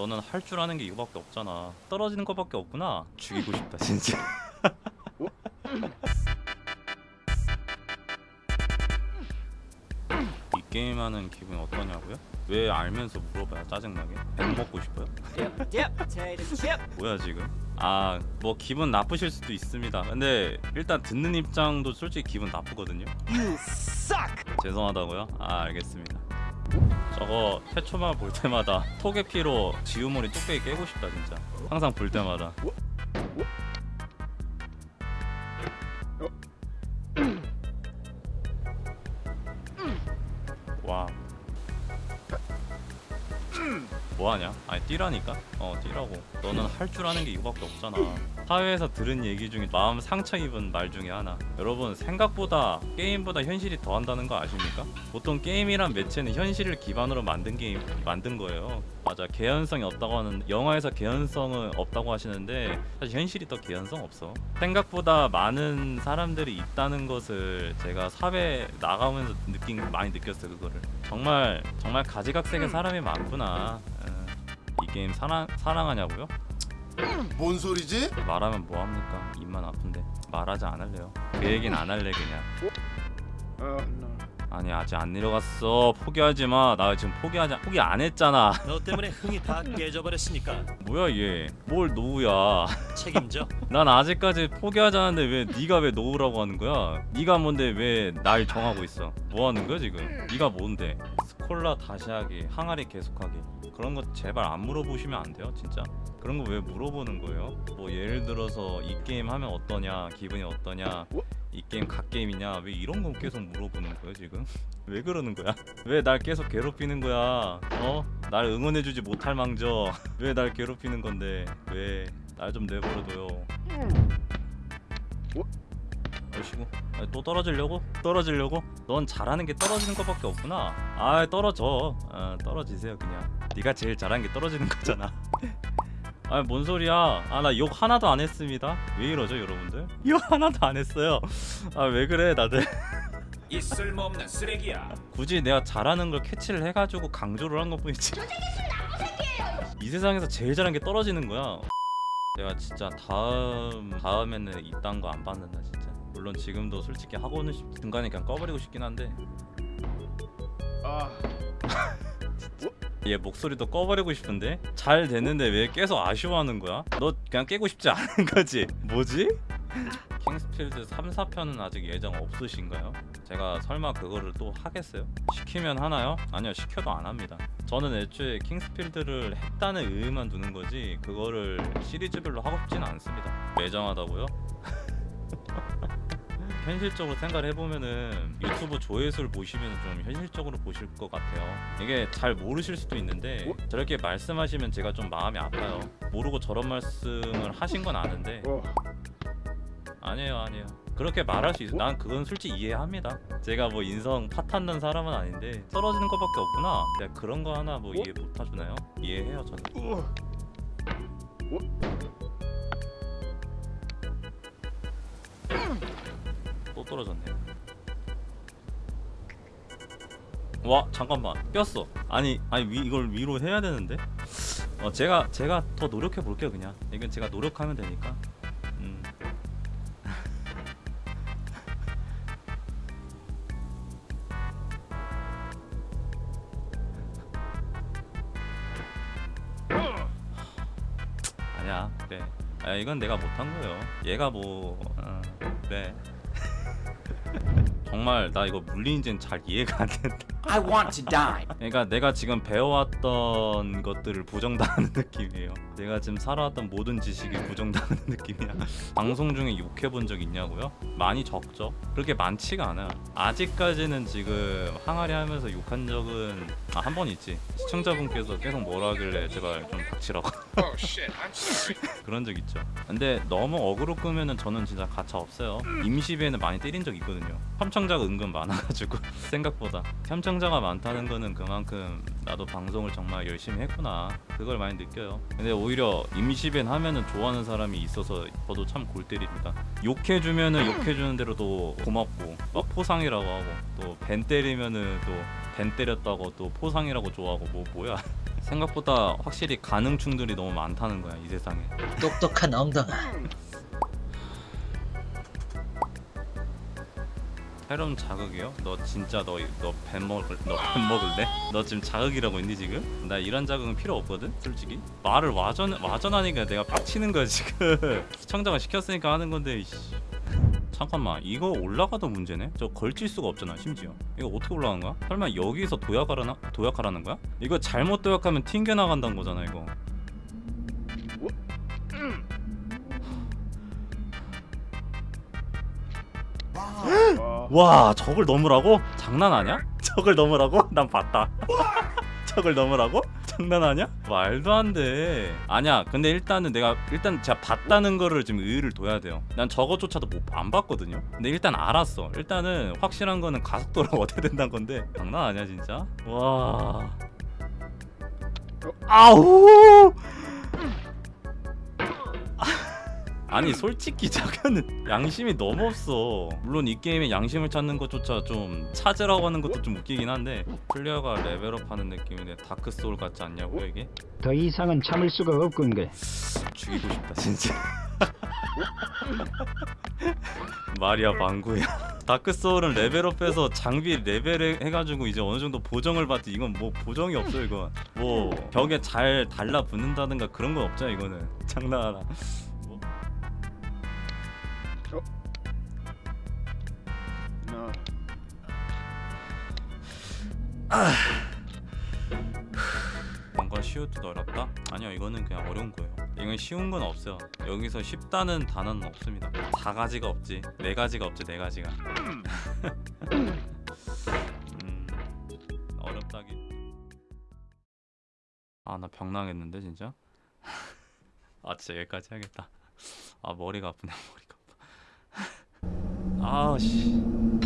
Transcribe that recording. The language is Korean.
너는 할 줄 아는 게 이거밖에 없잖아. 떨어지는 거밖에 없구나. 죽이고 싶다 진짜. 이 게임하는 기분이 어떠냐고요? 왜 알면서 물어봐요 짜증나게? 배 먹고 싶어요? 뭐야 지금? 아 뭐 기분 나쁘실 수도 있습니다. 근데 일단 듣는 입장도 솔직히 기분 나쁘거든요. You suck. 죄송하다고요? 아 알겠습니다 저거 태초만 볼 때마다 톡의 피로 지우머리 뚝배기 깨고 싶다 진짜. 항상 볼 때마다. 와 뭐하냐? 아니 뛰라니까? 어 뛰라고. 너는 할 줄 아는 게 이거밖에 없잖아 사회에서 들은 얘기 중에 마음 상처 입은 말 중에 하나. 여러분 생각보다 게임보다 현실이 더한다는 거 아십니까? 보통 게임이란 매체는 현실을 기반으로 만든 게임 만든 거예요. 맞아 개연성이 없다고 하는 영화에서 개연성은 없다고 하시는데 사실 현실이 더 개연성 없어. 생각보다 많은 사람들이 있다는 것을 제가 사회 나가면서 느낀 많이 느꼈어요 그거를. 정말 정말 가지각색의 사람이 많구나. 어, 이 게임 사랑 사랑하냐고요? 뭔 소리지? 말하면 뭐합니까? 입만 아픈데 말하지 않을래요? 그 얘기는 안 할래 그냥. 아니 아직 안 내려갔어. 포기하지 마나 지금 포기하자 포기 안 했잖아. 너 때문에 흥이 다 깨져버렸으니까. 뭐야 얘뭘 노우야? 책임져. 난 아직까지 포기하자는데 왜 네가 왜 노우라고 하는 거야? 네가 뭔데 왜 날 정하고 있어? 뭐 하는 거야 지금? 네가 뭔데? 스 콜라 다시 하기 항아리 계속하기. 그런 거 제발 안 물어보시면 안 돼요 진짜? 그런 거 왜 물어보는 거예요? 뭐 예를 들어서 이 게임 하면 어떠냐 기분이 어떠냐 이 게임 갓게임이냐 왜 이런 거 계속 물어보는 거야 지금? 왜 그러는 거야? 왜 날 계속 괴롭히는 거야? 어? 날 응원해주지 못할 망정 왜 날 괴롭히는 건데? 왜? 날 좀 내버려둬요 열시고. 또 떨어지려고? 떨어지려고? 넌 잘하는 게 떨어지는 것밖에 없구나. 아 떨어져. 아, 떨어지세요 그냥. 네가 제일 잘하는 게 떨어지는 거잖아. 아뭔 소리야? 아 나 욕 하나도 안 했습니다. 왜 이러죠 여러분들? 욕 하나도 안 했어요. 아 왜 그래 다들? 이 쓸모없는 쓰레기야. 굳이 내가 잘하는 걸 캐치를 해가지고 강조를 한 것뿐이지. 이 세상에서 제일 잘하는 게 떨어지는 거야. 내가 진짜 다음 다음에는 이딴 거 안 받는다 진짜 물론 지금도 솔직히 하고는 싶, 중간에 그냥 꺼버리고 싶긴 한데 아, 얘 목소리도 꺼버리고 싶은데 잘 됐는데 왜 계속 아쉬워하는 거야? 너 그냥 깨고 싶지 않은 거지? 뭐지? 킹스필드 3, 4편은 아직 예정 없으신가요? 제가 설마 그거를 또 하겠어요? 시키면 하나요? 아니요 시켜도 안 합니다 저는 애초에 킹스필드를 했다는 의의만 두는 거지 그거를 시리즈별로 하고 싶지는 않습니다 매정하다고요? 현실적으로 생각을 해보면은 유튜브 조회수를 보시면 좀 현실적으로 보실 것 같아요. 이게 잘 모르실 수도 있는데 저렇게 말씀하시면 제가 좀 마음이 아파요. 모르고 저런 말씀을 하신 건 아는데. 어. 아니에요 아니에요. 그렇게 말할 수 있어. 난 그건 솔직히 이해합니다. 제가 뭐 인성 파탄난 사람은 아닌데 떨어지는 것밖에 없구나. 내가 그런 거 하나 뭐 이해 못 해주나요? 이해해요 저는 떨어졌네 와 잠깐만. 꼈어. 아니 아니 위, 이걸 위로 해야 되는데? 어 제가 제가 더 노력해 볼게요 그냥. 이건 제가 노력하면 되니까. 음. 아니야 그래 아 이건 내가 못한 거예요. 얘가 뭐 어, 그래 정말 나 이거 물리인지는 잘 이해가 안 된다 I want to die. 그러니까 내가 지금 배워왔던 것들을 부정당하는 느낌이에요. 내가 지금 살아왔던 모든 지식이 부정당하는 느낌이야. 방송 중에 욕해본 적 있냐고요? 많이 적죠. 그렇게 많지가 않아. 아직까지는 지금 항아리 하면서 욕한 적은 아, 한 번 있지. 시청자분께서 계속 뭐라 하길래 제발 좀 닥치라고 Oh. 그런 적 있죠. 근데 너무 어그로 끄면은 저는 진짜 가차 없어요. 임시비에는 많이 때린 적 있거든요. 협청자가 은근 많아가지고 생각보다 협청자가 많다는 거는 그만큼 나도 방송을 정말 열심히 했구나 그걸 많이 느껴요. 근데 오히려 임시벤 하면은 좋아하는 사람이 있어서 저도 참 골 때립니다. 욕해주면은 욕해주는 대로도 고맙고 막 포상이라고 하고 또 벤 때리면은 또 벤 때렸다고 또 포상이라고 좋아하고 뭐 뭐야 생각보다 확실히 가능충들이 너무 많다는 거야 이 세상에 똑똑한 엉덩아 새로운 자극이요? 너 진짜 너 너뱀 먹을 너뱀 먹을래? 너 지금 자극이라고 했니 지금? 나 이런 자극은 필요 없거든 솔직히 말을 와전 와전하니까 내가 빡치는 거야 지금 시청자가 시켰으니까 하는 건데 이씨. 잠깐만 이거 올라가도 문제네? 저 걸칠 수가 없잖아 심지어 이거 어떻게 올라가는 거야? 설마 여기서 도약하라나? 도약하라는 거야? 이거 잘못 도약하면 튕겨나간다는 거잖아 이거 와 저걸 넘으라고? 장난 아니야? 저걸 넘으라고? 난 봤다 저걸 넘으라고? 장난 아니야? 말도 안 돼. 아니야 근데 일단은 내가 일단 제가 봤다는 거를 지금 의의를 둬야 돼요. 난 저거조차도 못 안 봤거든요. 근데 일단 알았어. 일단은 확실한 거는 가속도가 어떻게 된다는 건데. 장난 아니야 진짜? 와. 아우 아니 솔직히 자기는 양심이 너무 없어. 물론 이 게임에 양심을 찾는 것조차 좀 찾으라고 하는 것도 좀 웃기긴 한데 플레이어가 레벨업하는 느낌인데 다크 소울 같지 않냐고요 이게? 더 이상은 참을 수가 없군 게. 죽이고 싶다 진짜. 말이야 방구야. 다크 소울은 레벨업해서 장비 레벨 해가지고 이제 어느 정도 보정을 받지. 이건 뭐 보정이 없어 이거 뭐 벽에 잘 달라붙는다든가 그런 건 없잖아 이거는. 장난하나 뭔가 쉬우듯 어렵다? 아니요 이거는 그냥 어려운 거예요. 이건 쉬운 건 없어요. 여기서 쉽다는 단어는 없습니다. 다 가지가 없지. 네 가지가 없지 네 가지가. 음 어렵다긴 아나 병나겠는데 진짜? 아 진짜 여기까지 해야겠다. 아 머리가 아프네 머리가 아파. 아씨